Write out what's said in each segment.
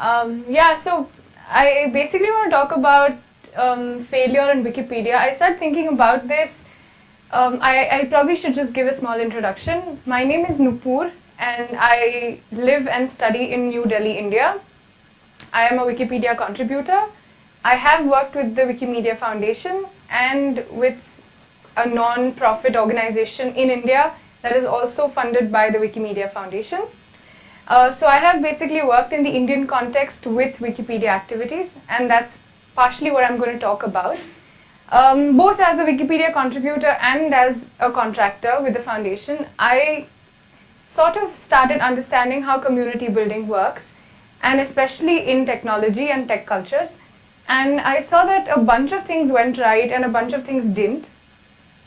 Um, yeah, so I basically want to talk about um, failure in Wikipedia. I started thinking about this. Um, I, I probably should just give a small introduction. My name is Nupur and I live and study in New Delhi, India. I am a Wikipedia contributor. I have worked with the Wikimedia Foundation and with a non-profit organization in India that is also funded by the Wikimedia Foundation. Uh, so I have basically worked in the Indian context with Wikipedia activities and that's partially what I'm going to talk about. Um, both as a Wikipedia contributor and as a contractor with the foundation, I sort of started understanding how community building works and especially in technology and tech cultures. And I saw that a bunch of things went right and a bunch of things didn't.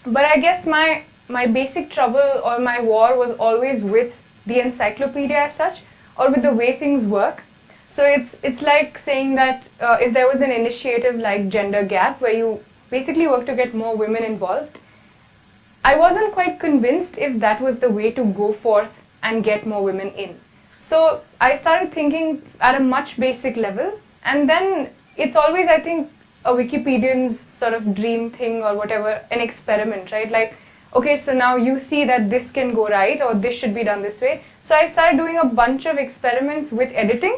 But I guess my, my basic trouble or my war was always with the encyclopedia as such or with the way things work. So it's, it's like saying that uh, if there was an initiative like Gender Gap where you basically work to get more women involved, I wasn't quite convinced if that was the way to go forth and get more women in. So I started thinking at a much basic level and then it's always I think a Wikipedian's sort of dream thing or whatever, an experiment, right? Like okay, so now you see that this can go right or this should be done this way. So I started doing a bunch of experiments with editing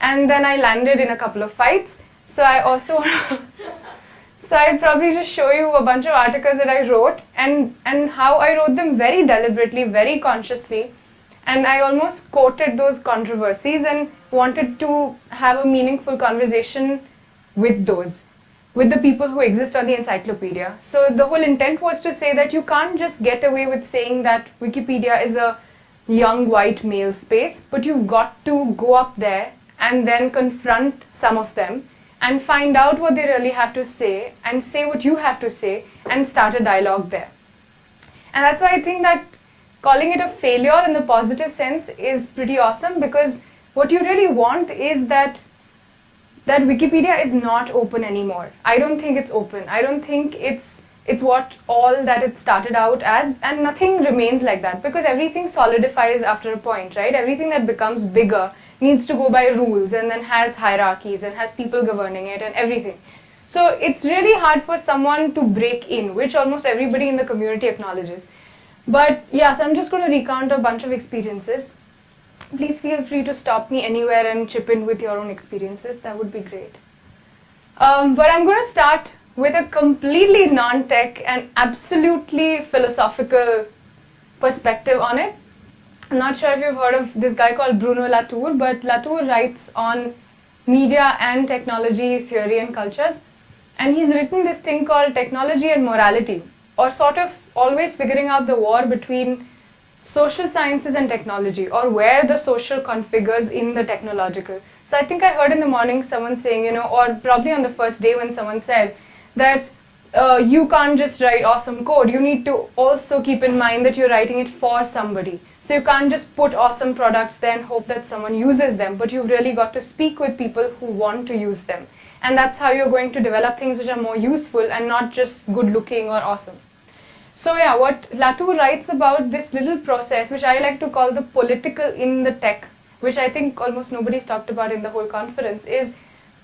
and then I landed in a couple of fights. So I also, so I'd probably just show you a bunch of articles that I wrote and, and how I wrote them very deliberately, very consciously. And I almost quoted those controversies and wanted to have a meaningful conversation with those with the people who exist on the encyclopedia. So the whole intent was to say that you can't just get away with saying that Wikipedia is a young white male space, but you've got to go up there and then confront some of them and find out what they really have to say and say what you have to say and start a dialogue there. And that's why I think that calling it a failure in the positive sense is pretty awesome because what you really want is that that Wikipedia is not open anymore. I don't think it's open. I don't think it's it's what all that it started out as and nothing remains like that because everything solidifies after a point, right? Everything that becomes bigger needs to go by rules and then has hierarchies and has people governing it and everything. So it's really hard for someone to break in, which almost everybody in the community acknowledges. But yeah, so I'm just going to recount a bunch of experiences please feel free to stop me anywhere and chip in with your own experiences. That would be great. Um, but I'm going to start with a completely non-tech and absolutely philosophical perspective on it. I'm not sure if you've heard of this guy called Bruno Latour, but Latour writes on media and technology theory and cultures. And he's written this thing called technology and morality, or sort of always figuring out the war between social sciences and technology or where the social configures in the technological. So I think I heard in the morning someone saying, you know, or probably on the first day when someone said that uh, you can't just write awesome code. You need to also keep in mind that you're writing it for somebody. So you can't just put awesome products there and hope that someone uses them, but you've really got to speak with people who want to use them. And that's how you're going to develop things which are more useful and not just good looking or awesome. So yeah, what Latour writes about this little process, which I like to call the political in the tech, which I think almost nobody's talked about in the whole conference, is,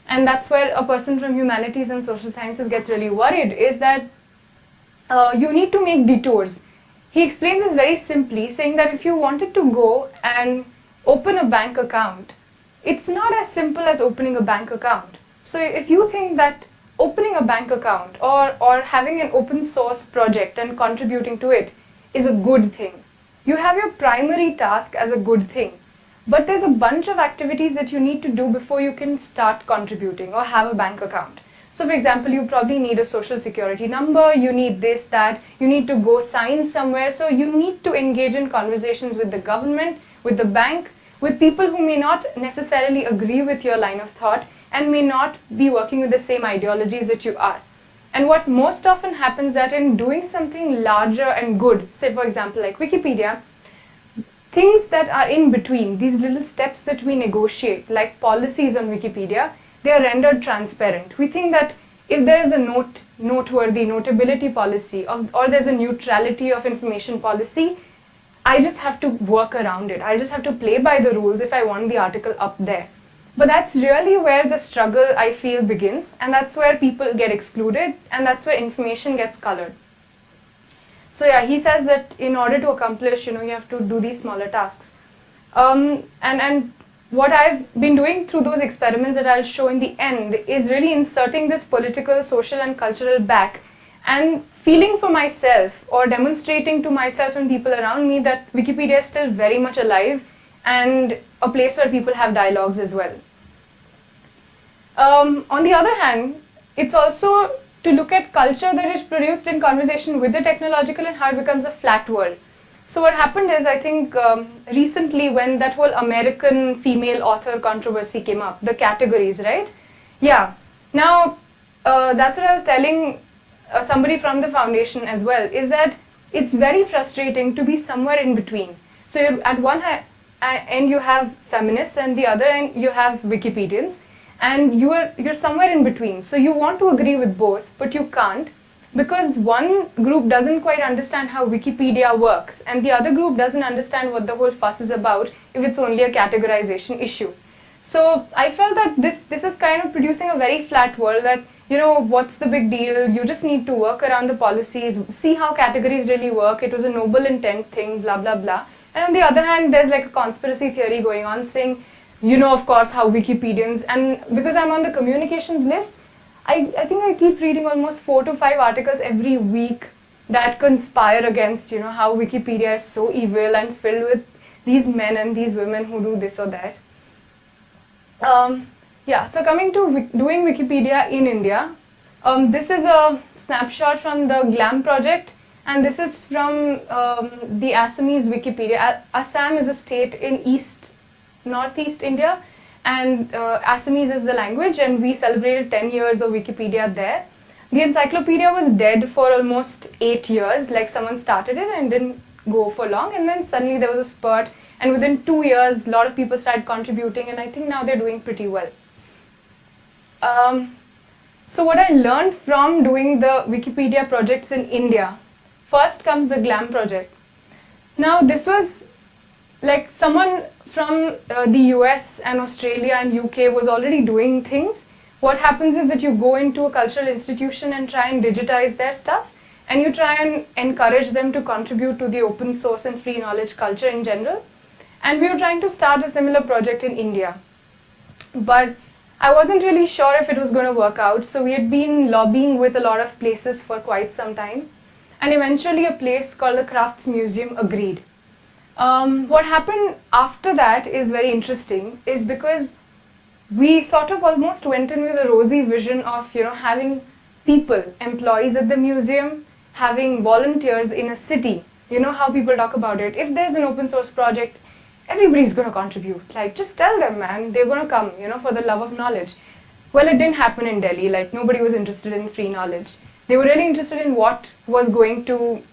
and that's where a person from humanities and social sciences gets really worried, is that uh, you need to make detours. He explains this very simply, saying that if you wanted to go and open a bank account, it's not as simple as opening a bank account. So if you think that opening a bank account or, or having an open source project and contributing to it is a good thing. You have your primary task as a good thing. But there's a bunch of activities that you need to do before you can start contributing or have a bank account. So for example, you probably need a social security number, you need this, that, you need to go sign somewhere. So you need to engage in conversations with the government, with the bank, with people who may not necessarily agree with your line of thought and may not be working with the same ideologies that you are. And what most often happens that in doing something larger and good, say for example like Wikipedia, things that are in between, these little steps that we negotiate, like policies on Wikipedia, they are rendered transparent. We think that if there is a note, noteworthy notability policy of, or there's a neutrality of information policy, I just have to work around it. I just have to play by the rules if I want the article up there. But that's really where the struggle I feel begins, and that's where people get excluded, and that's where information gets colored. So yeah, he says that in order to accomplish, you know, you have to do these smaller tasks. Um, and, and what I've been doing through those experiments that I'll show in the end is really inserting this political, social and cultural back and feeling for myself or demonstrating to myself and people around me that Wikipedia is still very much alive and a place where people have dialogues as well. Um, on the other hand, it's also to look at culture that is produced in conversation with the technological and how it becomes a flat world. So what happened is, I think um, recently when that whole American female author controversy came up, the categories, right? Yeah. Now, uh, that's what I was telling uh, somebody from the foundation as well, is that it's very frustrating to be somewhere in between. So at one end you have feminists and the other end you have Wikipedians and you're, you're somewhere in between. So you want to agree with both, but you can't because one group doesn't quite understand how Wikipedia works and the other group doesn't understand what the whole fuss is about if it's only a categorization issue. So I felt that this, this is kind of producing a very flat world that, you know, what's the big deal? You just need to work around the policies, see how categories really work. It was a noble intent thing, blah, blah, blah. And on the other hand, there's like a conspiracy theory going on saying, you know, of course, how Wikipedians, and because I'm on the communications list, I, I think I keep reading almost four to five articles every week that conspire against, you know, how Wikipedia is so evil and filled with these men and these women who do this or that. Um, yeah, so coming to doing Wikipedia in India, um, this is a snapshot from the GLAM project and this is from um, the Assamese Wikipedia. Assam is a state in East northeast India and uh, Assamese is the language and we celebrated 10 years of Wikipedia there. The encyclopedia was dead for almost 8 years, like someone started it and didn't go for long and then suddenly there was a spurt and within 2 years a lot of people started contributing and I think now they're doing pretty well. Um, so what I learned from doing the Wikipedia projects in India, first comes the GLAM project. Now this was like someone from uh, the US and Australia and UK was already doing things, what happens is that you go into a cultural institution and try and digitize their stuff and you try and encourage them to contribute to the open source and free knowledge culture in general. And we were trying to start a similar project in India. But I wasn't really sure if it was going to work out, so we had been lobbying with a lot of places for quite some time. And eventually a place called the Crafts Museum agreed. Um, what happened after that is very interesting is because we sort of almost went in with a rosy vision of you know having people, employees at the museum, having volunteers in a city. You know how people talk about it. If there's an open source project, everybody's going to contribute. Like just tell them man, they're going to come, you know, for the love of knowledge. Well, it didn't happen in Delhi. Like nobody was interested in free knowledge. They were really interested in what was going to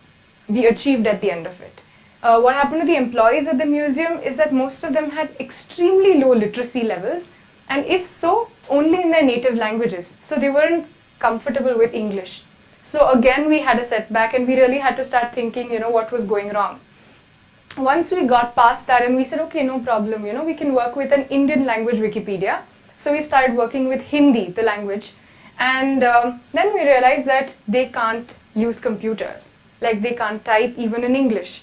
be achieved at the end of it uh, what happened to the employees at the museum is that most of them had extremely low literacy levels and if so, only in their native languages. So they weren't comfortable with English. So again, we had a setback and we really had to start thinking, you know, what was going wrong. Once we got past that and we said, okay, no problem, you know, we can work with an Indian language Wikipedia. So we started working with Hindi, the language. And um, then we realized that they can't use computers. Like they can't type even in English.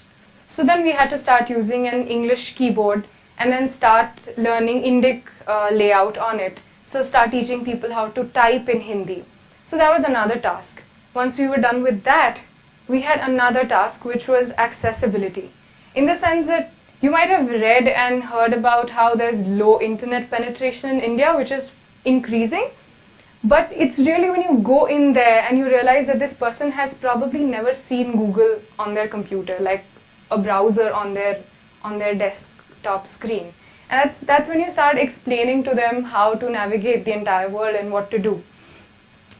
So then we had to start using an English keyboard and then start learning Indic uh, layout on it. So start teaching people how to type in Hindi. So that was another task. Once we were done with that, we had another task which was accessibility. In the sense that you might have read and heard about how there's low internet penetration in India, which is increasing. But it's really when you go in there and you realize that this person has probably never seen Google on their computer. Like a browser on their on their desktop screen. And that's that's when you start explaining to them how to navigate the entire world and what to do.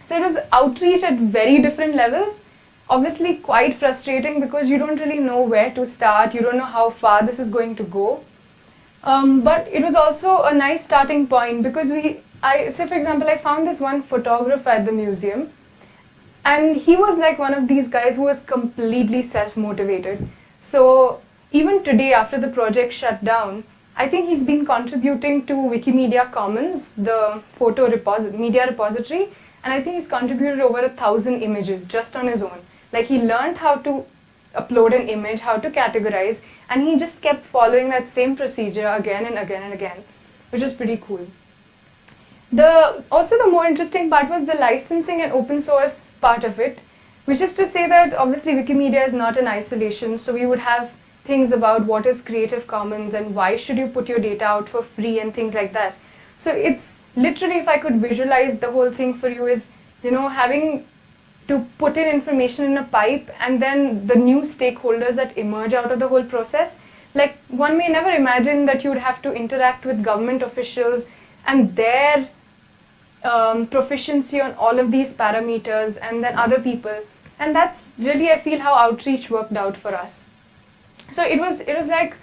So it was outreach at very different levels. Obviously quite frustrating because you don't really know where to start. You don't know how far this is going to go. Um, but it was also a nice starting point because we I say for example I found this one photographer at the museum. And he was like one of these guys who was completely self-motivated so even today, after the project shut down, I think he's been contributing to Wikimedia Commons, the photo media repository, and I think he's contributed over a thousand images just on his own. Like he learned how to upload an image, how to categorize, and he just kept following that same procedure again and again and again, which was pretty cool. The, also the more interesting part was the licensing and open source part of it, which is to say that obviously Wikimedia is not in isolation, so we would have things about what is Creative Commons and why should you put your data out for free and things like that. So it's literally, if I could visualize the whole thing for you is, you know, having to put in information in a pipe and then the new stakeholders that emerge out of the whole process. Like one may never imagine that you'd have to interact with government officials and their um, proficiency on all of these parameters and then other people. And that's really, I feel, how outreach worked out for us. So it was, it was like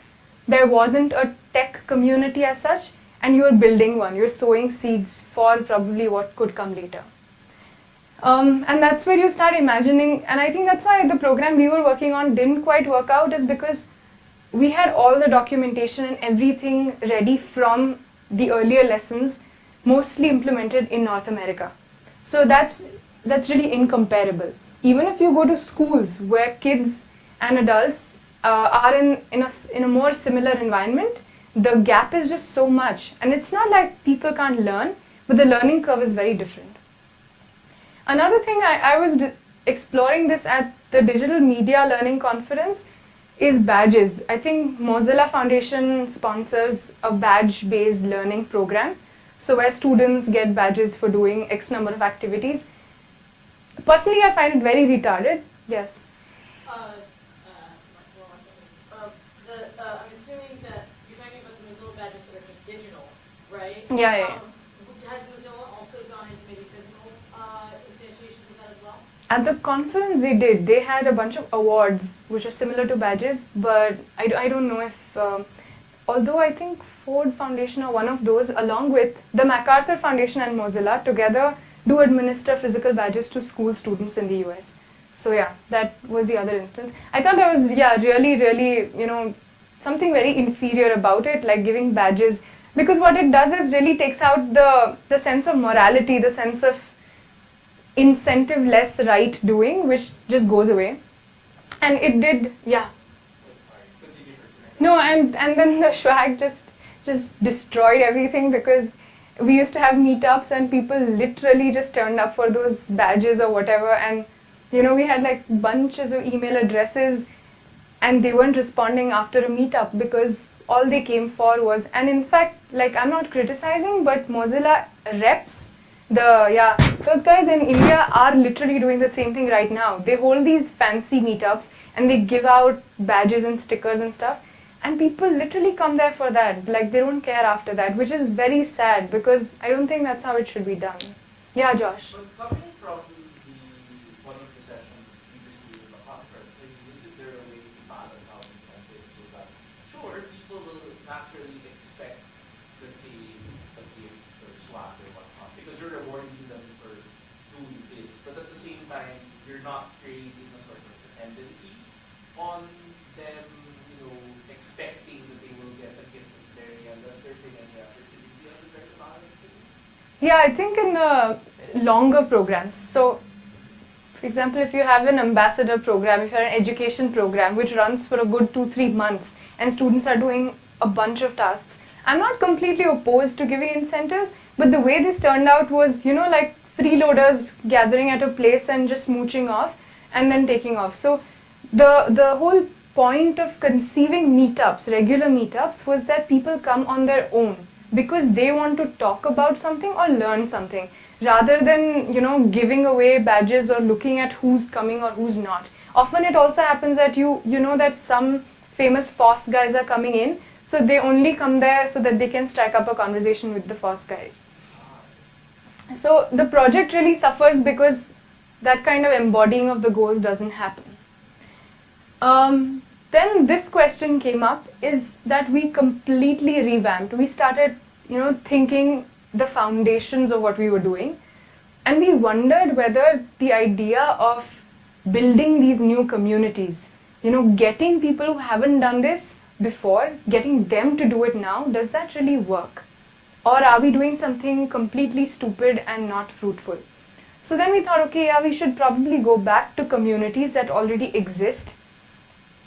there wasn't a tech community as such and you're building one, you're sowing seeds for probably what could come later. Um, and that's where you start imagining, and I think that's why the program we were working on didn't quite work out is because we had all the documentation and everything ready from the earlier lessons, mostly implemented in North America. So that's, that's really incomparable. Even if you go to schools where kids and adults uh, are in, in, a, in a more similar environment, the gap is just so much. And it's not like people can't learn, but the learning curve is very different. Another thing I, I was exploring this at the Digital Media Learning Conference is badges. I think Mozilla Foundation sponsors a badge-based learning program. So where students get badges for doing X number of activities. Personally, I find it very retarded. Yes. Uh, uh, uh, the, I'm assuming that you're talking about the Mozilla badges that are just digital, right? Yeah, yeah. Um, has Mozilla also gone into maybe physical uh, instantiations of that as well? At the conference they did, they had a bunch of awards which are similar to badges, but I, I don't know if, um, although I think Ford Foundation are one of those along with the MacArthur Foundation and Mozilla together do administer physical badges to school students in the US. So yeah, that was the other instance. I thought that was, yeah, really, really, you know, something very inferior about it, like giving badges because what it does is really takes out the, the sense of morality, the sense of incentive less right doing, which just goes away. And it did, yeah. No, and, and then the swag just, just destroyed everything because we used to have meetups and people literally just turned up for those badges or whatever and you know we had like bunches of email addresses and they weren't responding after a meetup because all they came for was, and in fact, like I'm not criticizing, but Mozilla reps, the, yeah, those guys in India are literally doing the same thing right now. They hold these fancy meetups and they give out badges and stickers and stuff. And people literally come there for that. Like they don't care after that, which is very sad because I don't think that's how it should be done. Yeah, Josh. Yeah, I think in uh, longer programs. So, for example, if you have an ambassador program, if you have an education program which runs for a good two, three months and students are doing a bunch of tasks, I'm not completely opposed to giving incentives, but the way this turned out was, you know, like freeloaders gathering at a place and just mooching off and then taking off. So the, the whole point of conceiving meetups, regular meetups, was that people come on their own because they want to talk about something or learn something rather than you know giving away badges or looking at who's coming or who's not. Often it also happens that you you know that some famous FOSS guys are coming in so they only come there so that they can strike up a conversation with the FOSS guys. So the project really suffers because that kind of embodying of the goals doesn't happen. Um, then this question came up is that we completely revamped. We started, you know, thinking the foundations of what we were doing. And we wondered whether the idea of building these new communities, you know, getting people who haven't done this before, getting them to do it now, does that really work? Or are we doing something completely stupid and not fruitful? So then we thought, okay, yeah, we should probably go back to communities that already exist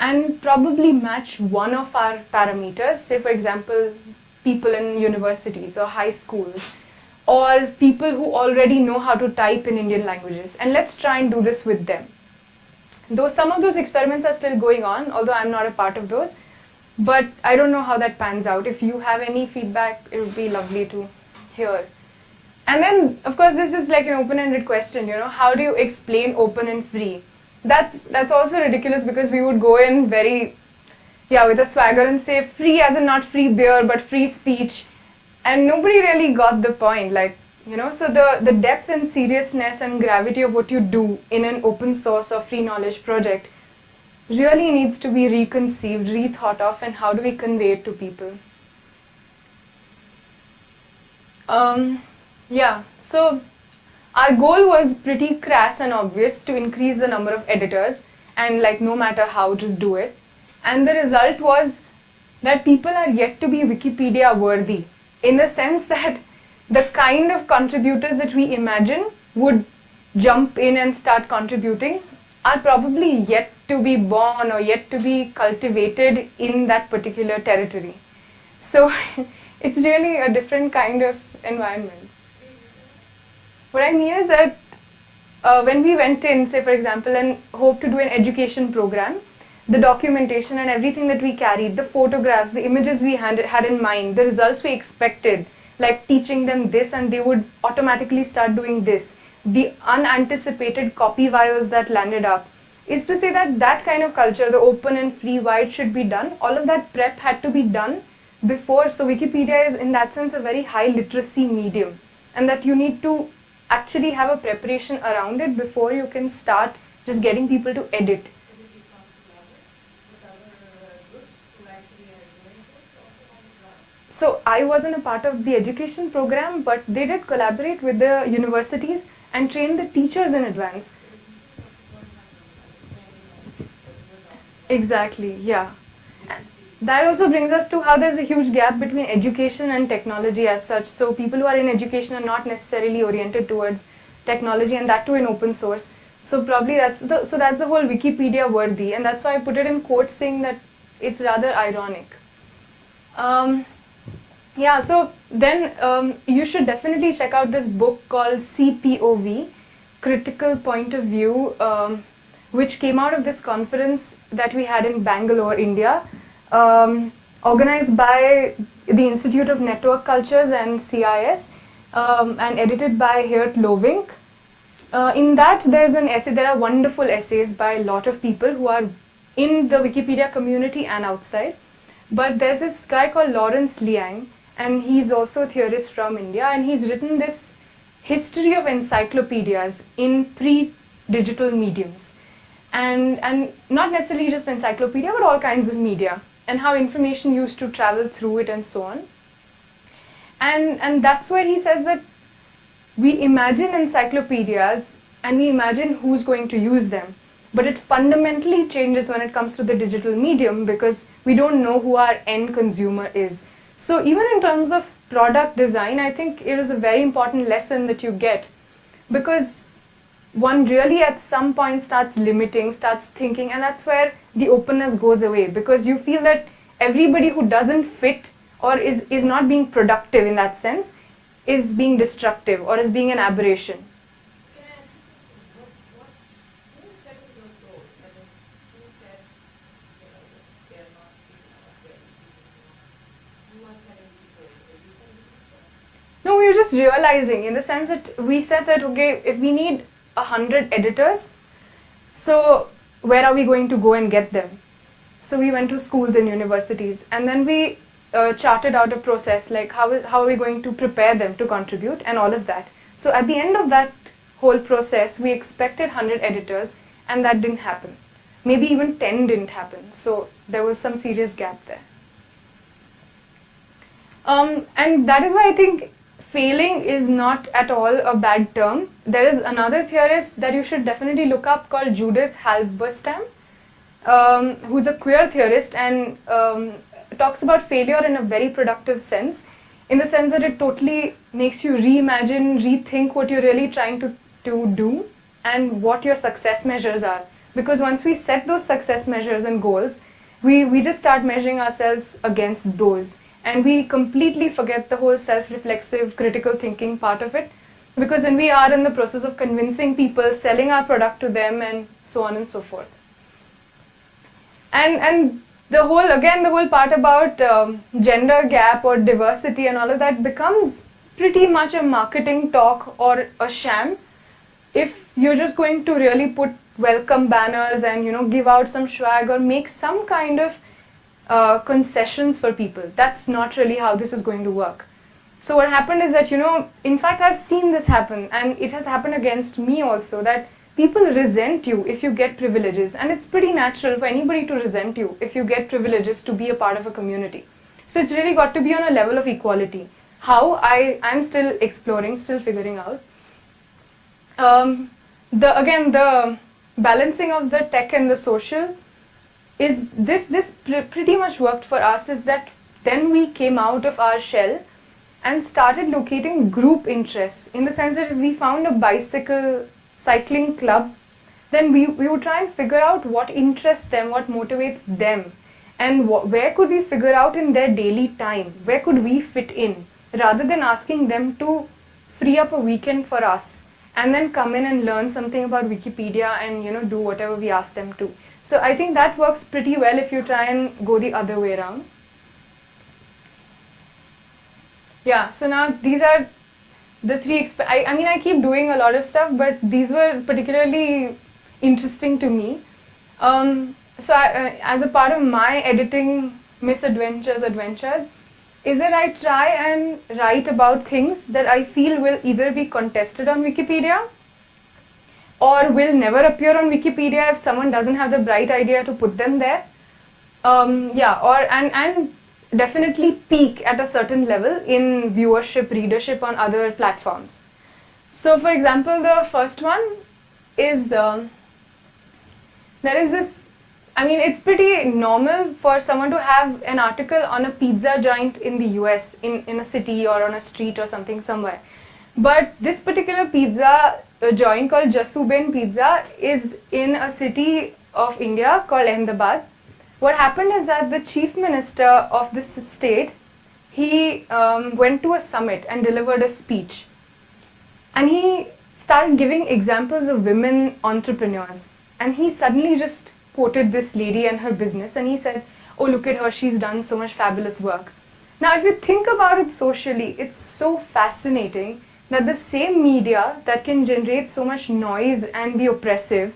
and probably match one of our parameters. Say, for example, people in universities or high schools or people who already know how to type in Indian languages. And let's try and do this with them. Though some of those experiments are still going on, although I'm not a part of those, but I don't know how that pans out. If you have any feedback, it would be lovely to hear. And then, of course, this is like an open-ended question, you know, how do you explain open and free? That's, that's also ridiculous because we would go in very, yeah, with a swagger and say free as in not free beer, but free speech. And nobody really got the point, like, you know, so the, the depth and seriousness and gravity of what you do in an open source or free knowledge project really needs to be reconceived, rethought of, and how do we convey it to people? Um, yeah, so our goal was pretty crass and obvious to increase the number of editors and like no matter how, just do it. And the result was that people are yet to be Wikipedia worthy in the sense that the kind of contributors that we imagine would jump in and start contributing are probably yet to be born or yet to be cultivated in that particular territory. So it's really a different kind of environment. What I mean is that uh, when we went in, say for example, and hope to do an education program, the documentation and everything that we carried, the photographs, the images we had, had in mind, the results we expected, like teaching them this and they would automatically start doing this, the unanticipated copyvios that landed up, is to say that that kind of culture, the open and free, it should be done, all of that prep had to be done before. So Wikipedia is in that sense a very high literacy medium and that you need to actually have a preparation around it before you can start just getting people to edit. So I wasn't a part of the education program, but they did collaborate with the universities and train the teachers in advance. Exactly, yeah. That also brings us to how there's a huge gap between education and technology as such. So people who are in education are not necessarily oriented towards technology and that too in open source. So probably that's the, so that's the whole Wikipedia worthy and that's why I put it in quotes saying that it's rather ironic. Um, yeah, so then um, you should definitely check out this book called CPOV, Critical Point of View. Um, which came out of this conference that we had in Bangalore, India, um, organized by the Institute of Network Cultures and CIS um, and edited by Geert Lovink. Uh, in that, there's an essay, there are wonderful essays by a lot of people who are in the Wikipedia community and outside. But there's this guy called Lawrence Liang, and he's also a theorist from India, and he's written this history of encyclopedias in pre-digital mediums and, and not necessarily just encyclopedia, but all kinds of media and how information used to travel through it and so on. And, and that's where he says that we imagine encyclopedias and we imagine who's going to use them. But it fundamentally changes when it comes to the digital medium because we don't know who our end consumer is. So even in terms of product design, I think it is a very important lesson that you get because one really at some point starts limiting, starts thinking, and that's where the openness goes away because you feel that everybody who doesn't fit or is, is not being productive in that sense is being destructive or is being an aberration. No, we were just realizing in the sense that we said that, okay, if we need 100 editors. So where are we going to go and get them? So we went to schools and universities and then we uh, charted out a process like how, how are we going to prepare them to contribute and all of that. So at the end of that whole process, we expected 100 editors and that didn't happen. Maybe even 10 didn't happen. So there was some serious gap there. Um, and that is why I think failing is not at all a bad term. There is another theorist that you should definitely look up called Judith Halberstam. um, who's a queer theorist and um, talks about failure in a very productive sense, in the sense that it totally makes you reimagine, rethink what you're really trying to, to do and what your success measures are. Because once we set those success measures and goals, we, we just start measuring ourselves against those. And we completely forget the whole self-reflexive, critical thinking part of it. Because then we are in the process of convincing people, selling our product to them and so on and so forth. And, and the whole, again, the whole part about um, gender gap or diversity and all of that becomes pretty much a marketing talk or a sham if you're just going to really put welcome banners and you know give out some swag or make some kind of uh, concessions for people. That's not really how this is going to work. So what happened is that, you know, in fact, I've seen this happen and it has happened against me also that people resent you if you get privileges and it's pretty natural for anybody to resent you if you get privileges to be a part of a community. So it's really got to be on a level of equality. How I, I'm still exploring, still figuring out. Um, the, again, the balancing of the tech and the social is this, this pr pretty much worked for us is that then we came out of our shell and started locating group interests in the sense that if we found a bicycle cycling club, then we, we would try and figure out what interests them, what motivates them, and where could we figure out in their daily time, where could we fit in, rather than asking them to free up a weekend for us and then come in and learn something about Wikipedia and you know do whatever we ask them to. So I think that works pretty well if you try and go the other way around. Yeah, so now these are the three, I, I mean I keep doing a lot of stuff but these were particularly interesting to me. Um, so I, uh, as a part of my editing misadventures, adventures, is that I try and write about things that I feel will either be contested on Wikipedia or will never appear on Wikipedia if someone doesn't have the bright idea to put them there. Um, yeah, or and, and definitely peak at a certain level in viewership, readership on other platforms. So for example, the first one is, um, there is this I mean, it's pretty normal for someone to have an article on a pizza joint in the US, in, in a city or on a street or something somewhere. But this particular pizza joint called Jasuben Pizza is in a city of India called Ahmedabad. What happened is that the chief minister of this state, he um, went to a summit and delivered a speech. And he started giving examples of women entrepreneurs. And he suddenly just quoted this lady and her business and he said, oh look at her, she's done so much fabulous work. Now if you think about it socially, it's so fascinating that the same media that can generate so much noise and be oppressive,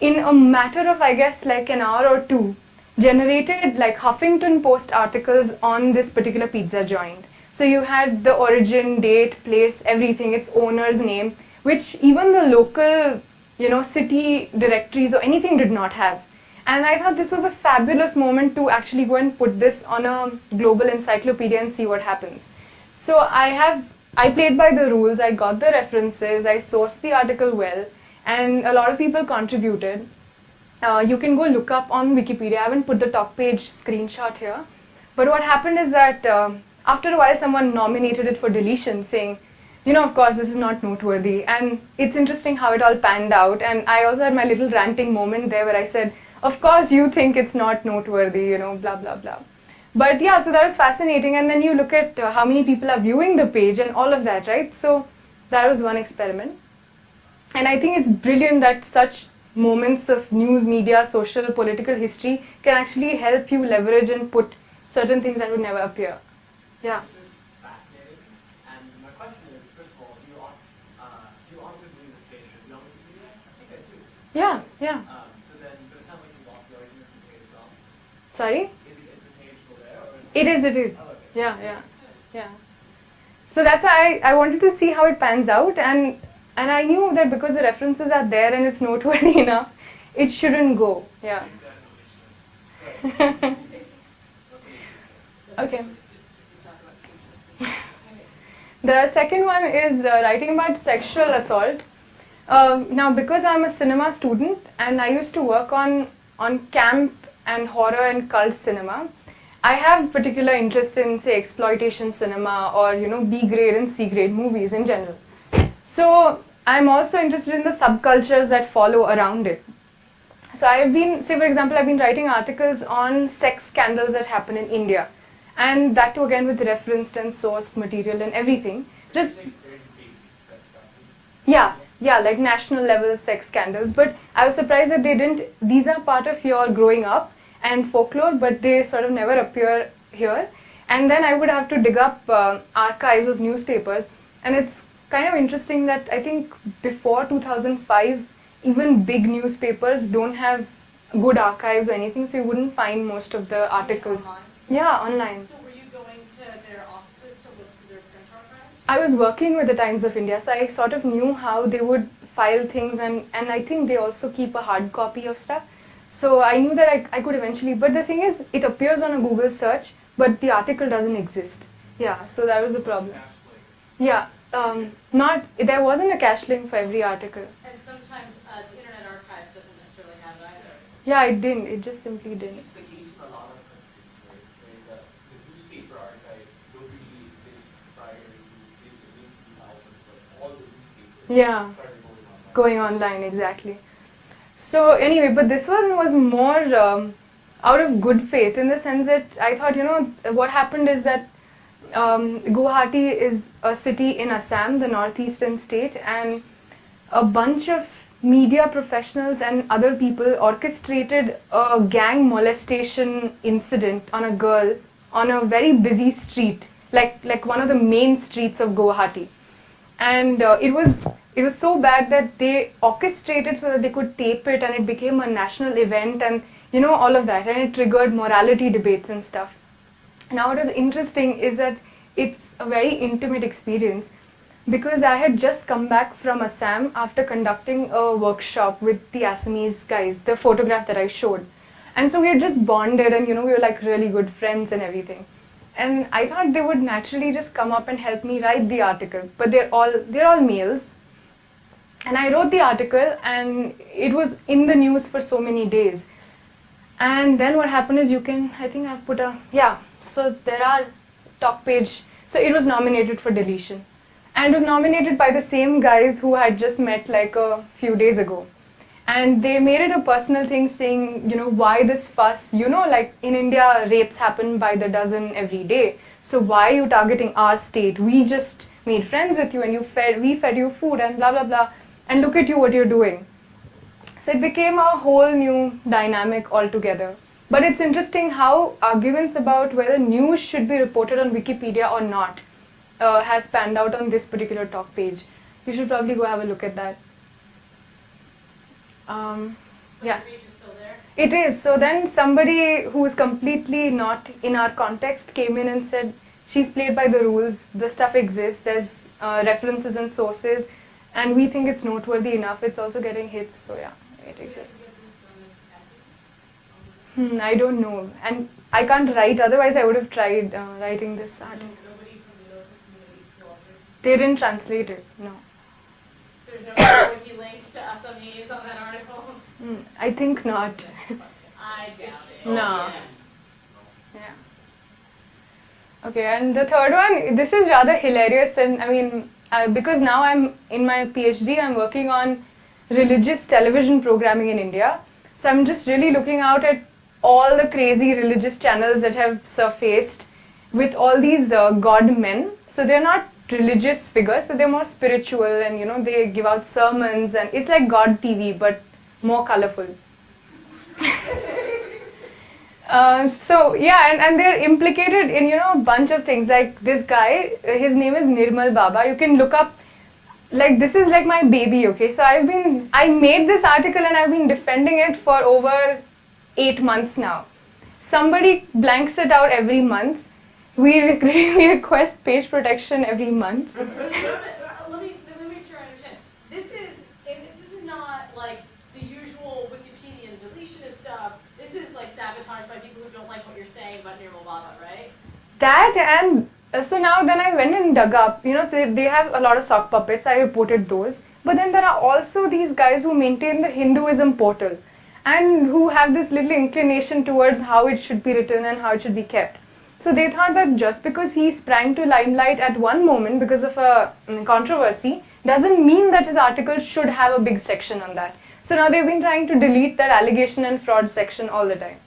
in a matter of I guess like an hour or two, generated like Huffington Post articles on this particular pizza joint. So you had the origin, date, place, everything, its owner's name, which even the local you know, city directories or anything did not have. And I thought this was a fabulous moment to actually go and put this on a global encyclopedia and see what happens. So I have, I played by the rules, I got the references, I sourced the article well, and a lot of people contributed. Uh, you can go look up on Wikipedia, I haven't put the top page screenshot here. But what happened is that uh, after a while someone nominated it for deletion saying, you know, of course, this is not noteworthy. And it's interesting how it all panned out. And I also had my little ranting moment there where I said, of course you think it's not noteworthy, you know, blah, blah, blah. But yeah, so that was fascinating. And then you look at uh, how many people are viewing the page and all of that, right? So that was one experiment. And I think it's brilliant that such moments of news, media, social, political history can actually help you leverage and put certain things that would never appear. Yeah. I think I do. Yeah, yeah. Um, so then, but it sounds like you lost it is, it is. Yeah, yeah, yeah. So that's why I, I wanted to see how it pans out and and I knew that because the references are there and it's noteworthy enough, it shouldn't go. Yeah. okay. The second one is uh, writing about sexual assault. Uh, now, because I'm a cinema student and I used to work on on camp and horror and cult cinema. I have particular interest in say exploitation cinema or you know B grade and C grade movies in general. So I'm also interested in the subcultures that follow around it. So I've been, say for example, I've been writing articles on sex scandals that happen in India. And that too again with referenced and sourced material and everything. Just, yeah, yeah, like national level sex scandals. But I was surprised that they didn't, these are part of your growing up and folklore, but they sort of never appear here. And then I would have to dig up uh, archives of newspapers. And it's kind of interesting that I think before 2005, even big newspapers don't have good archives or anything, so you wouldn't find most of the articles. Online? Yeah, online. So were you going to their offices to look through their print archives? I was working with the Times of India, so I sort of knew how they would file things, and, and I think they also keep a hard copy of stuff. So I knew that I, I could eventually, but the thing is, it appears on a Google search, but the article doesn't exist. Yeah, so that was the problem. Yeah, um, not, there wasn't a cache link for every article. And sometimes uh, the Internet Archive doesn't necessarily have it either. Yeah, it didn't, it just simply didn't. It's the case in a lot of countries, right, where the, the newspaper archives don't really exist prior to the mid two thousands, but all the newspapers Yeah. started going online. going online exactly so anyway but this one was more um, out of good faith in the sense that i thought you know what happened is that um, guwahati is a city in assam the northeastern state and a bunch of media professionals and other people orchestrated a gang molestation incident on a girl on a very busy street like like one of the main streets of guwahati. And uh, it was it was so bad that they orchestrated so that they could tape it and it became a national event and you know all of that and it triggered morality debates and stuff now what was interesting is that it's a very intimate experience because I had just come back from Assam after conducting a workshop with the Assamese guys, the photograph that I showed. And so we had just bonded and you know we were like really good friends and everything. And I thought they would naturally just come up and help me write the article. But they're all they're all males. And I wrote the article and it was in the news for so many days. And then what happened is you can I think I've put a yeah, so there are top page so it was nominated for deletion. And was nominated by the same guys who had just met like a few days ago. And they made it a personal thing saying you know why this fuss you know like in india rapes happen by the dozen every day. So why are you targeting our state? We just made friends with you and you fed we fed you food and blah blah blah and look at you what you're doing so it became a whole new dynamic altogether but it's interesting how arguments about whether news should be reported on wikipedia or not uh, has panned out on this particular talk page. You should probably go have a look at that. Um, yeah, the page is still there. it is. So then somebody who is completely not in our context came in and said, she's played by the rules, the stuff exists, there's uh, references and sources, and we think it's noteworthy enough. It's also getting hits, so yeah, it exists. Hmm, I don't know. And I can't write, otherwise I would have tried uh, writing this article. Nobody from the local community filtered. They didn't translate it, no. There's no wiki link to Assamese on that article. Mm, I think not. I doubt it. No. Yeah. Okay, and the third one, this is rather hilarious, and I mean, uh, because now I'm in my PhD, I'm working on religious television programming in India. So I'm just really looking out at all the crazy religious channels that have surfaced with all these uh, god men. So they're not religious figures, but they're more spiritual, and you know, they give out sermons, and it's like God TV, but more colorful. Uh, so yeah, and, and they're implicated in you know a bunch of things. Like this guy, uh, his name is Nirmal Baba. You can look up. Like this is like my baby. Okay, so I've been I made this article and I've been defending it for over eight months now. Somebody blanks it out every month. We, we request page protection every month. So let me, let me let me make sure I understand. This is and this is not like the usual Wikipedian deletionist stuff. This is like sabotage by people who don't like what you're saying about Nirmal Baba, right? That and uh, so now then I went and dug up, you know, so they have a lot of sock puppets. I reported those. But then there are also these guys who maintain the Hinduism portal. and who have this little inclination towards how it should be written and how it should be kept. So they thought that just because he sprang to limelight at one moment because of a mm, controversy doesn't mean that his article should have a big section on that. So now they've been trying to delete that allegation and fraud section all the time.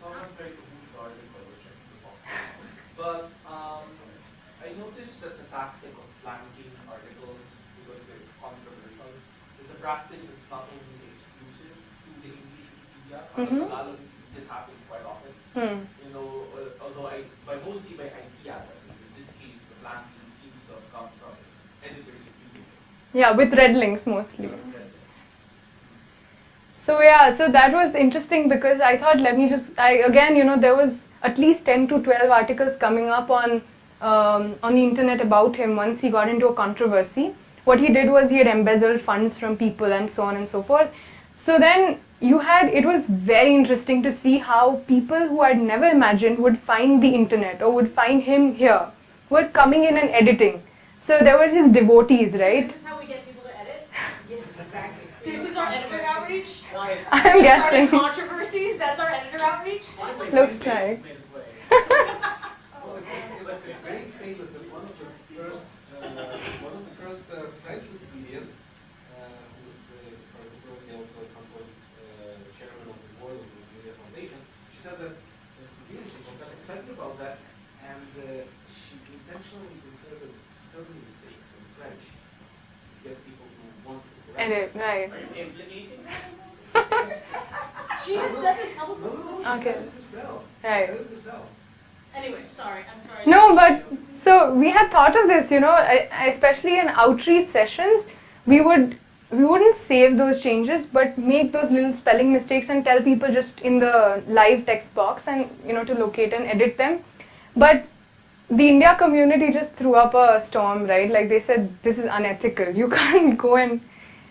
Someone tried to move the article, which I took But um, I noticed that the tactic of blanking articles, because they're controversial, is a practice that's not only exclusive to the English Wikipedia, but Mhm. Tagalog it happens quite often. Hmm. You know, uh, although I, by mostly by IP addresses, in this case, the blanking seems to have come from editors using it. Yeah, with red links mostly. So yeah, so that was interesting because I thought let me just I again you know there was at least 10 to 12 articles coming up on um, on the internet about him once he got into a controversy. What he did was he had embezzled funds from people and so on and so forth. So then you had it was very interesting to see how people who had never imagined would find the internet or would find him here were coming in and editing. So there were his devotees, right? This is how we get people to edit. Yes, exactly. This is our editor outreach. I'm We guessing. started controversies. That's our editor outreach. Looks like. Well, it's, it's, it's, it's very famous that one of the first, uh, one of the first uh, French Wikipedians, uh, who was uh, particularly also at some point uh, chairman of the board of the Wikimedia Foundation, she said that uh, Wikipedia, she got excited about that, and uh, she intentionally inserted spelling mistakes in French to get people to want to correct. Edit, right. Are you implicating? She has said this No, publicly. no, no, she Okay. said it herself. Right. She said it herself. Anyway, sorry. I'm sorry. No, but so we had thought of this, you know, especially in outreach sessions, we would we wouldn't save those changes, but make those little spelling mistakes and tell people just in the live text box and you know to locate and edit them. But the India community just threw up a storm, right? Like they said, this is unethical. You can't go and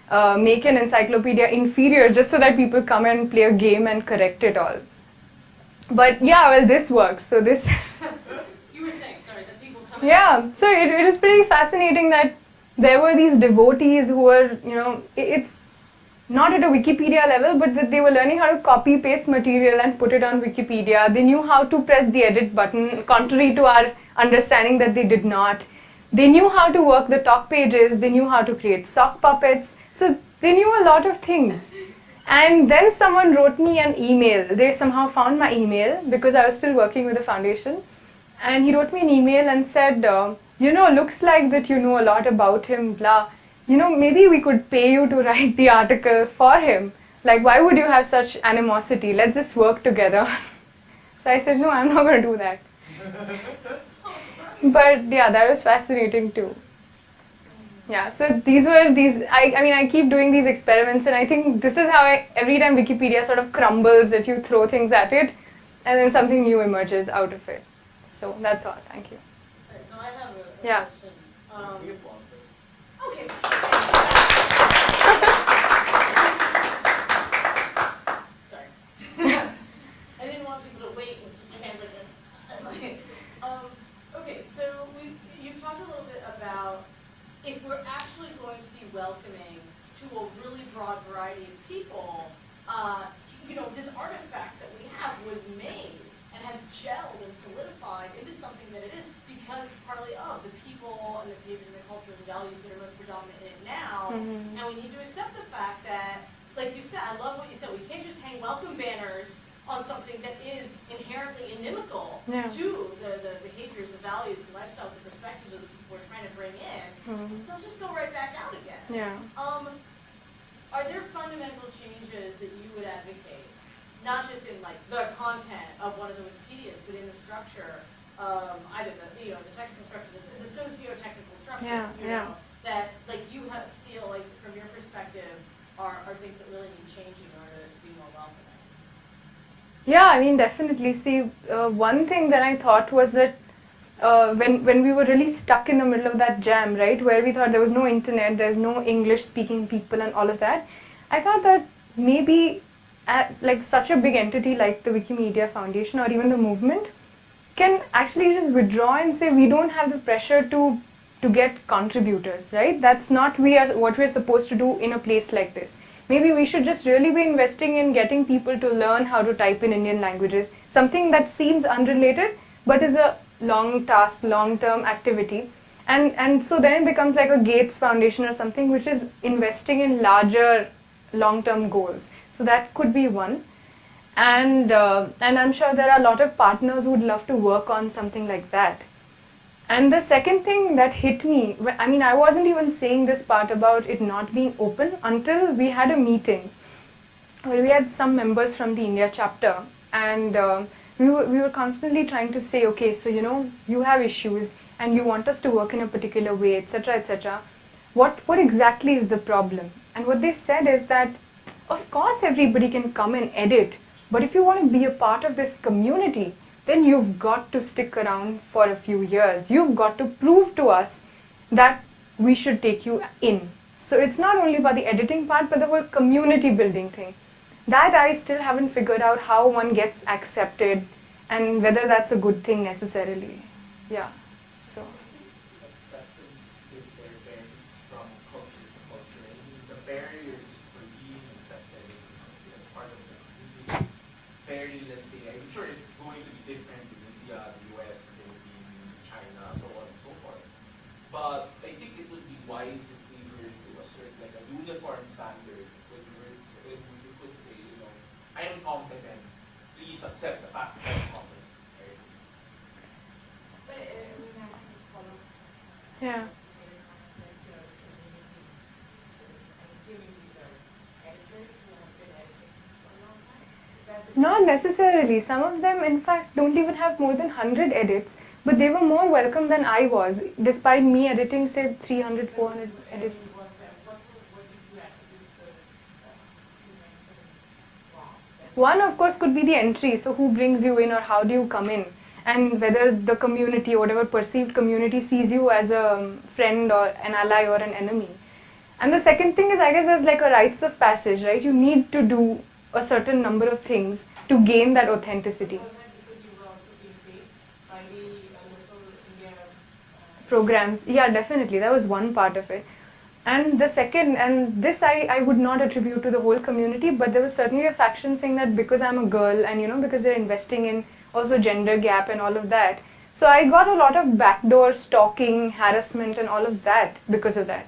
uh, make an encyclopedia inferior just so that people come and play a game and correct it all. But yeah, well, this works. So this. You were saying, sorry, that people come in. Yeah, so it, it was pretty fascinating that there were these devotees who were, you know, it's not at a Wikipedia level, but that they were learning how to copy paste material and put it on Wikipedia. They knew how to press the edit button, contrary to our understanding that they did not. They knew how to work the talk pages, they knew how to create sock puppets, so they knew a lot of things. And then someone wrote me an email. They somehow found my email because I was still working with the foundation. And he wrote me an email and said, uh, You know, looks like that you know a lot about him, blah. You know, maybe we could pay you to write the article for him. Like, why would you have such animosity? Let's just work together. so I said, No, I'm not going to do that. but yeah, that was fascinating too. Yeah, so these were these. I, I mean, I keep doing these experiments, and I think this is how I, every time Wikipedia sort of crumbles that you throw things at it, and then something new emerges out of it. So that's all. Thank you. Alright, so I have a, a Yeah. question. Um, We applaud first. okay. Sorry. I didn't want people to wait and just do hands like this. I'm like, um, okay, so we, you talked a little bit about if we're actually going to be welcoming to a really broad variety of people, uh, you know, this artifact that we have was made and has gelled and solidified into something that it is because partly of the people and the behaviors and the culture and the values that are most predominant in it now. Mhm. And we need to accept the fact that, like you said, I love what you said, we can't just hang welcome banners on something that is inherently inimical Yeah. to the, the behaviors, the values, the lifestyles, the perspectives of the we're trying to bring in. Mhm. They'll just go right back out again. Yeah. Um, are there fundamental changes that you would advocate, not just in like the content of one of the Wikipedias, but in the structure, um, either the, you know, the technical structure, the, the socio-technical structure, Yeah, you yeah. know, that like you have, feel like from your perspective are, are things that really need changing in order to be more welcoming? Yeah, I mean, definitely. See, uh, one thing that I thought was that uh, when when we were really stuck in the middle of that jam, right, where we thought there was no internet, there's no English-speaking people, and all of that, I thought that maybe as like such a big entity like the Wikimedia Foundation or even the movement can actually just withdraw and say we don't have the pressure to to get contributors, right? That's not we are what we're supposed to do in a place like this. maybe we should just really be investing in getting people to learn how to type in Indian languages. Something that seems unrelated but is a long task, long term activity. And, and so then it becomes like a Gates Foundation or something which is investing in larger long term goals. So that could be one. And, uh, and I'm sure there are a lot of partners who would love to work on something like that. And the second thing that hit me, I mean, I wasn't even saying this part about it not being open until we had a meeting where we had some members from the India chapter, and uh, we, were, we were constantly trying to say, okay, so you know, you have issues and you want us to work in a particular way, etc., etc. What, what exactly is the problem? And what they said is that, of course, everybody can come and edit, but if you want to be a part of this community, then you've got to stick around for a few years. You've got to prove to us that we should take you in. So it's not only about the editing part, but the whole community building thing. That I still haven't figured out how one gets accepted and whether that's a good thing necessarily. Yeah. So. acceptance if there varies from culture to culture. I mean, the barriers for being accepted as as part of the community vary, let's say, I'm sure it's going to be different in India, the US, the Philippines, China, so on and so forth. But I think it would be wise if we were to assert like a uniform standard when we were, to say- when we could say, you know, I am competent, please accept the fact that I'm competent, right? But, uh, I mean, I have to follow Yeah. Not necessarily. Some of them, in fact, don't even have more than 100 edits, but they were more welcome than I was, despite me editing, say, 300, 400 edits. One, of course, could be the entry. So, who brings you in or how do you come in? And whether the community, whatever perceived community, sees you as a friend or an ally or an enemy. And the second thing is, I guess, there's like a rites of passage, right? You need to do a certain number of things to gain that authenticity. Programs, yeah, definitely. That was one part of it. And the second, and this I, I would not attribute to the whole community, but there was certainly a faction saying that because I'm a girl and you know, because they're investing in also gender gap and all of that. So I got a lot of backdoor stalking, harassment, and all of that because of that.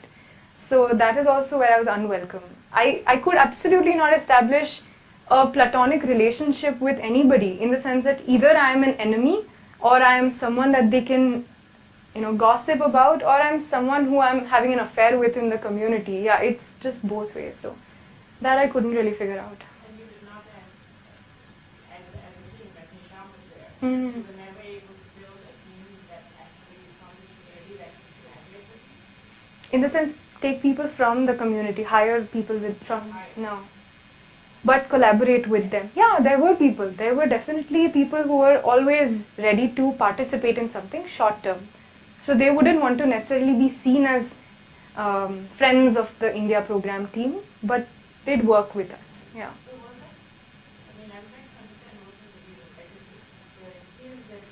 So that is also where I was unwelcome. I, I could absolutely not establish a platonic relationship with anybody in the sense that either I am an enemy or I am someone that they can you know gossip about or I'm someone who I'm having an affair with in the community. Yeah, it's just both ways. So that I couldn't really figure out. And you did not have, as, as a team, like Hisham was there, Mm. you were never able to build a team that actually from the community that you collaborate In the sense, take people from the community, hire people with from no, but collaborate with them. Yeah, there were people. There were definitely people who were always ready to participate in something short term. So they wouldn't want to necessarily be seen as um, friends of the India program team, but they'd work with us. Yeah. So was that, I mean, I'm trying to understand what was the real effectively, but it seems that,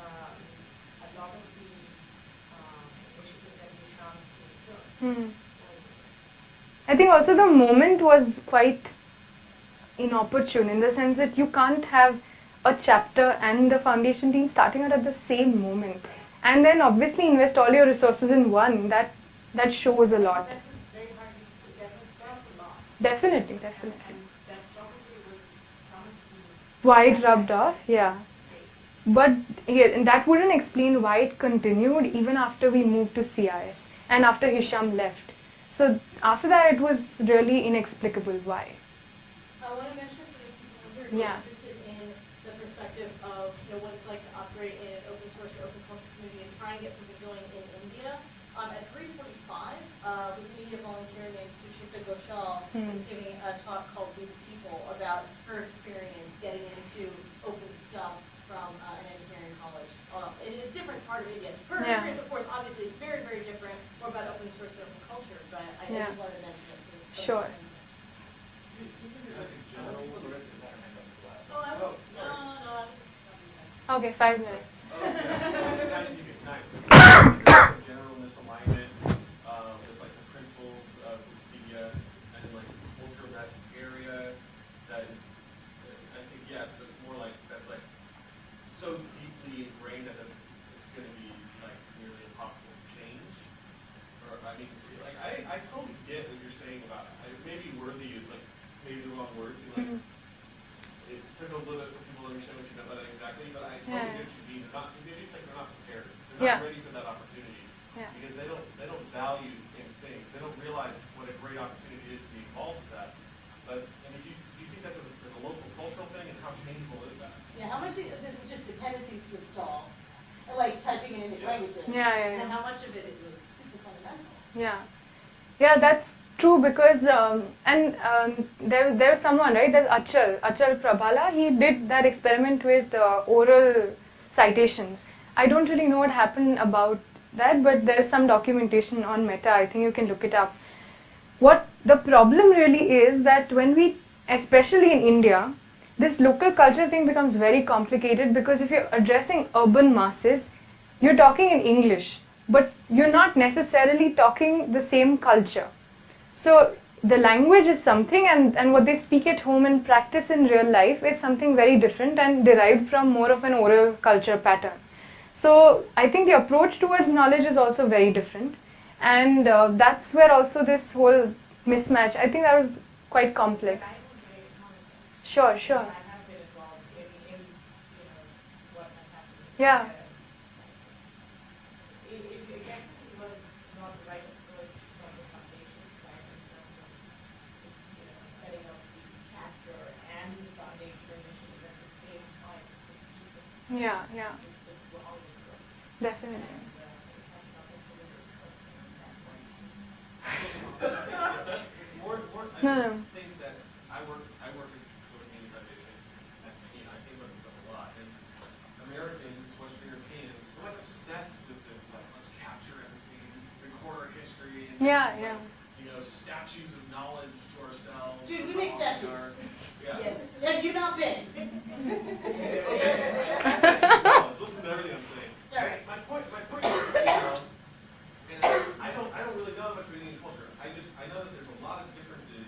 um, Hmm. I think also the moment was quite inopportune in the sense that you can't have a chapter and the foundation team starting out at the same moment and then obviously invest all your resources in one that that shows a lot definitely definitely it rubbed off yeah. But here and that wouldn't explain why it continued even after we moved to CIS and after Hisham left so after that it was really inexplicable why I want to mention for the people who are Yeah. interested in the perspective of you know what it's like to operate in an open source or open culture community and try and get something going in India. Um, at 3:45, uh, Wikimedia volunteer named Suchita Ghoshal Hmm. is giving a talk called "With People" about her experience getting into open stuff from uh, an engineering college. Uh, in a different part of Yeah. experience, of course, obviously very, very different, more about open source and open culture. But I I Yeah. just wanted to mention it. 'cause it's so Sure. important. Oh, Oh, was, no, no, no, I was just. okay five minutes general misalignment uh, with like the principles of Wikipedia and like cultural that area that is, I think yes, but more like that's like so deeply ingrained that it's it's going to be like nearly impossible to change. Or I mean, like I I totally get what you're saying about I, maybe worthy is like maybe the wrong word. Seem like Mhm. it took a little bit for people to understand what you meant by that exactly, but I totally Yeah. get what you mean. They're not maybe it's like they're not prepared. They're Yeah. not ready for that opportunity Yeah. because they don't they don't value the same things. They don't realize what a great opportunity is to be involved with that. But and if you do you think that's a, as a local cultural thing, and how changeable is that? Yeah, how much of this is just dependencies to install, or like typing it into Yeah. languages? Yeah, yeah, And then yeah. how much of it is was super fundamental? Yeah, that's true because um, and um, there there's someone right. There's Achal Achal Prabhala. He did that experiment with uh, oral citations. I don't really know what happened about that, but there is some documentation on Meta. I think you can look it up. What the problem really is that when we, especially in India, this local culture thing becomes very complicated because if you're addressing urban masses, you're talking in English, but you're not necessarily talking the same culture. So the language is something, and, and what they speak at home and practice in real life is something very different and derived from more of an oral culture pattern. So I think the approach towards knowledge is also very different, and uh, that's where also this whole mismatch. I think that was quite complex. Sure, sure. Yeah. Yeah, yeah. Definitely. More, more, hmm. I No, no. think that I work, I work at the Community Foundation, and, you know, I think about this stuff a lot, and Americans, Western Europeans, we're like obsessed with this, like, let's capture everything, record our history, and Yeah, yeah. like, you know, statues of knowledge to ourselves. Dude, we or make our- statues. Yeah. Have you not been? Okay, listen to everything I'm saying. Sorry. My point, my point is, you know, and I don't, I don't really know much about Indian culture. I just, I know that there's a lot of differences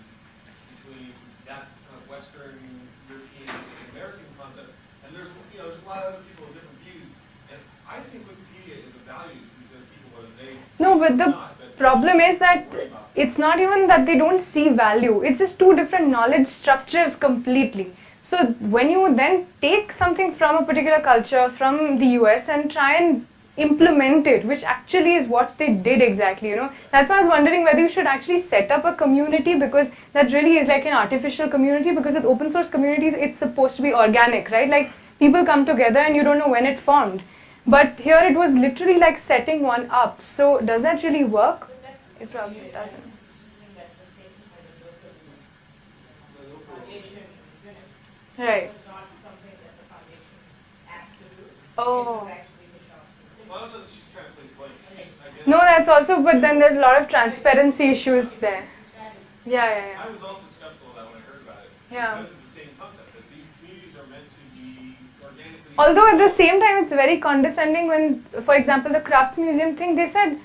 between that kind of Western European and American concept. And there's, you know, there's a lot of other people with different views. And I think Wikipedia is a value to these other people, whether but the problem is that it's not even that they don't see value. It's just two different knowledge structures completely. So when you then take something from a particular culture from the us and try and implement it which actually is what they did exactly you know. That's why i was wondering whether you should actually set up a community because that really is like an artificial community because with open source communities it's supposed to be organic right? Like people come together and you don't know when it formed but here it was literally like setting one up so does that really work it probably doesn't. Right. Oh. Well, I don't know that she's trying to play blame. She's, I guess. No, that's also, but then there's a lot of transparency issues there. Yeah, yeah, yeah. I was also skeptical of that when I heard about it. Yeah. Because of the same concept, that these communities are meant to be organically. Although at the same time, it's very condescending when, for example, the Crafts Museum thing, they said,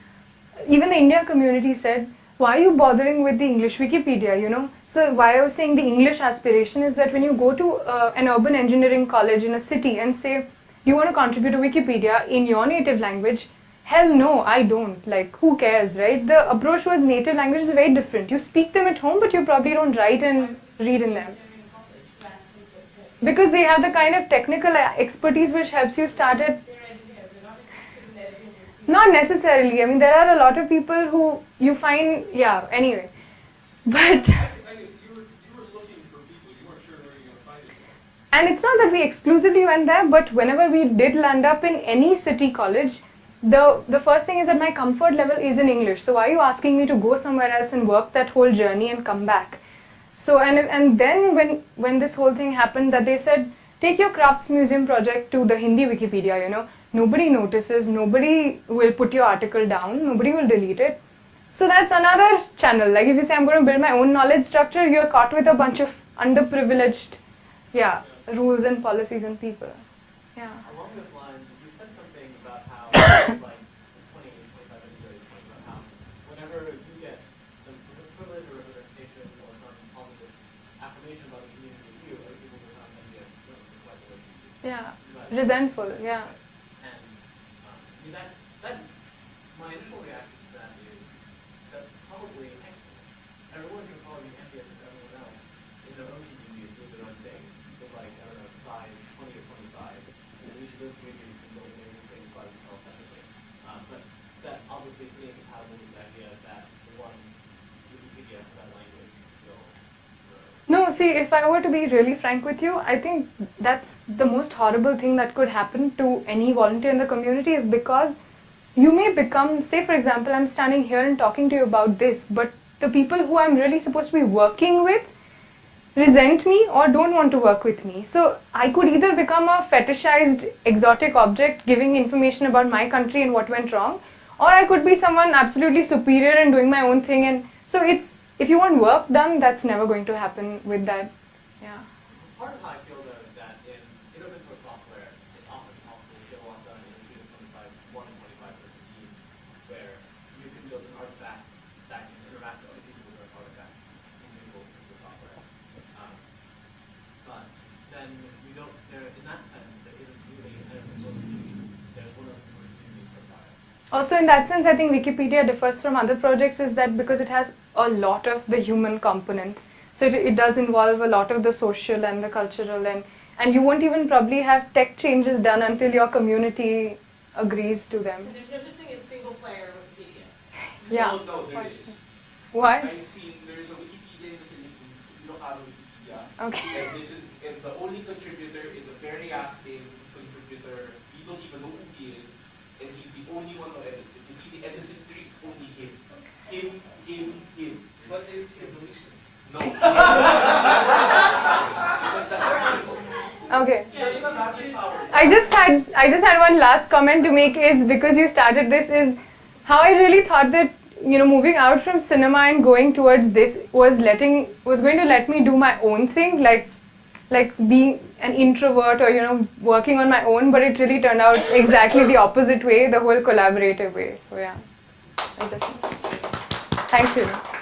even the India community said, why are you bothering with the English Wikipedia, you know? So why I was saying the English aspiration is that when you go to uh, an urban engineering college in a city and say, you want to contribute to Wikipedia in your native language, hell no, I don't. Like, who cares, right? The approach towards native language is very different. You speak them at home, but you probably don't write and read in them. Because they have the kind of technical uh, expertise which helps you start it not necessarily. I mean, there are a lot of people who you find, yeah, anyway. But, and it's not that we exclusively went there, but whenever we did land up in any city college, the, the first thing is that my comfort level is in English. So why are you asking me to go somewhere else and work that whole journey and come back? So, and, and then when, when this whole thing happened that they said, take your crafts museum project to the Hindi Wikipedia, you know, nobody notices, nobody will put your article down, nobody will delete it. So that's another channel. Like if you say I'm going to build my own knowledge structure, you're caught with a bunch of underprivileged, yeah, rules and policies and people. Yeah. Along those lines, you said something about how, like, 20, 25 minutes ago, you talked about how whenever you get some sort of privilege or representation or some positive Yeah. Resentful. Yeah. And um, I mean that that my initial reaction to that is that's probably excellent. Everyone can probably be envious of everyone else in their own communities doing their own thing. With like I don't know, size twenty or twenty five. And then each of those communities can build amazing things by themselves separately. Um, but that's obviously pretty incompatible with the idea that the one Wikipedia for that language will No, see, if I were to be really frank with you, I think that's the most horrible thing that could happen to any volunteer in the community is because you may become, say, for example, I'm standing here and talking to you about this, but the people who I'm really supposed to be working with resent me or don't want to work with me. So I could either become a fetishized exotic object giving information about my country and what went wrong, or I could be someone absolutely superior and doing my own thing. And so it's if you want work done, that's never going to happen with that. Yeah. Part of how I feel though is that in, open source software, it's often possible to get a lot done in a team of 25, one and 25 person team, where you can build an artifact that can interact with other people with those artifacts in of software. Um, but then we don't, there, in that sense, there isn't really an open source community. There's one open source community for Fire. Also, in that sense, I think Wikipedia differs from other projects is that because it has a lot of the human component. So it, it does involve a lot of the social and the cultural and and you won't even probably have tech changes done until your community agrees to them. And there's no such thing as single player Wikipedia. Yeah. No, no, there is. Why? I've seen there is a Wikipedia in the Philippines, Ilocano Wikipedia. Okay. And this is, and the only contributor is a very active contributor. We don't even know who he is, and he's the only one who edits it. You see, the edit history, it's only him. Him, him, him. What is evolution? No. Okay. He doesn't have admin powers. I just had I just had one last comment to make is because you started this is how I really thought that you know moving out from cinema and going towards this was letting was going to let me do my own thing like like being an introvert or you know working on my own but it really turned out exactly the opposite way the whole collaborative way so yeah I definitely- thank you